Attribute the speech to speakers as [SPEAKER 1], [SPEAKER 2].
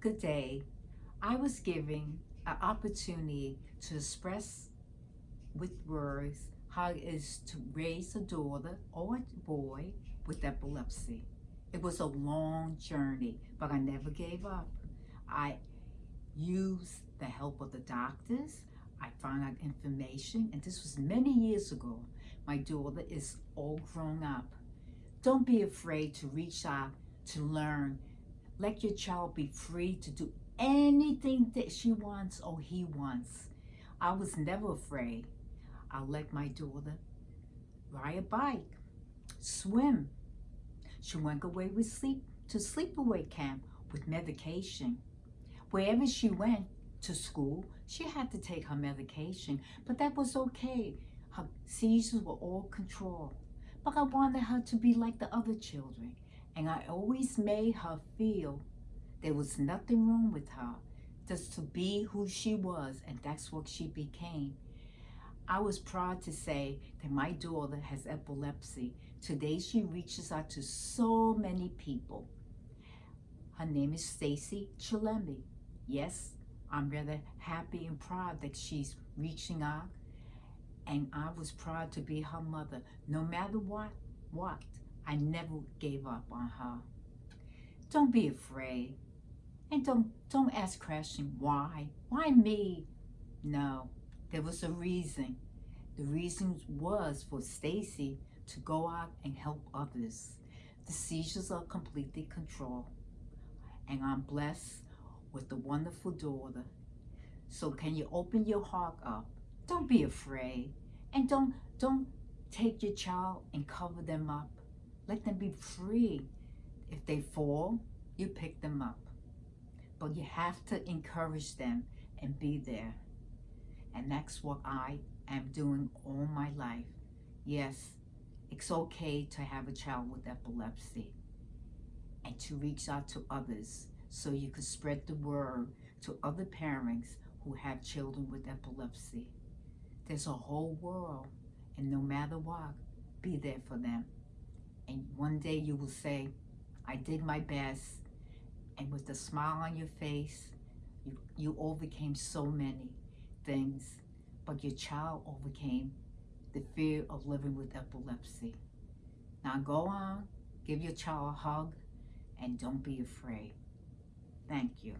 [SPEAKER 1] Good day. I was given an opportunity to express with words how it is to raise a daughter or a boy with epilepsy. It was a long journey, but I never gave up. I used the help of the doctors. I found out information, and this was many years ago. My daughter is all grown up. Don't be afraid to reach out to learn let your child be free to do anything that she wants or he wants. I was never afraid. I let my daughter ride a bike, swim. She went away with sleep to sleepaway camp with medication. Wherever she went to school, she had to take her medication, but that was okay. Her seizures were all controlled. But I wanted her to be like the other children. And I always made her feel there was nothing wrong with her, just to be who she was, and that's what she became. I was proud to say that my daughter has epilepsy. Today she reaches out to so many people. Her name is Stacey Chillemi. Yes, I'm rather happy and proud that she's reaching out. And I was proud to be her mother. No matter what, what, I never gave up on her. Don't be afraid. And don't, don't ask questions, why? Why me? No, there was a reason. The reason was for Stacey to go out and help others. The seizures are completely controlled. And I'm blessed with a wonderful daughter. So can you open your heart up? Don't be afraid. And don't, don't take your child and cover them up. Let them be free. If they fall, you pick them up. But you have to encourage them and be there. And that's what I am doing all my life. Yes, it's okay to have a child with epilepsy and to reach out to others so you can spread the word to other parents who have children with epilepsy. There's a whole world, and no matter what, be there for them. And one day you will say, I did my best. And with a smile on your face, you, you overcame so many things. But your child overcame the fear of living with epilepsy. Now go on, give your child a hug, and don't be afraid. Thank you.